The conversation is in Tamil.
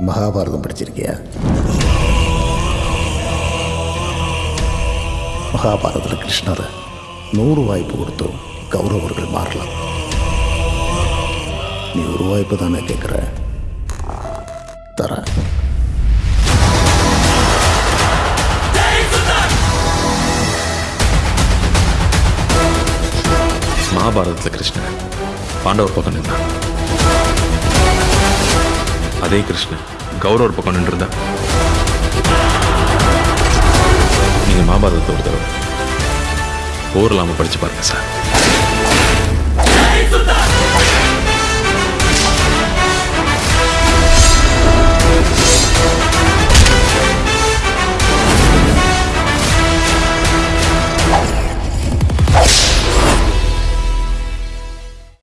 மகாபாரதம் படிச்சிருக்கியா? மகாபாரதத்தில் கிருஷ்ணர் நூறு வாய்ப்பு கொடுத்தும் கௌரவர்கள் மாறலாம். நீ ஒரு வாய்ப்பு தானே கேட்குற தர மகாபாரதத்தில் கிருஷ்ணன் பாண்டவர் பக்கம் நின்றான் அதே கிருஷ்ணன். கௌரவர் பக்கம் நின்றுருந்தா. நீங்கள் மகாபாரதத்தை ஒரு தடவை. போர் இல்லாமல் படித்து பாருங்க சார்.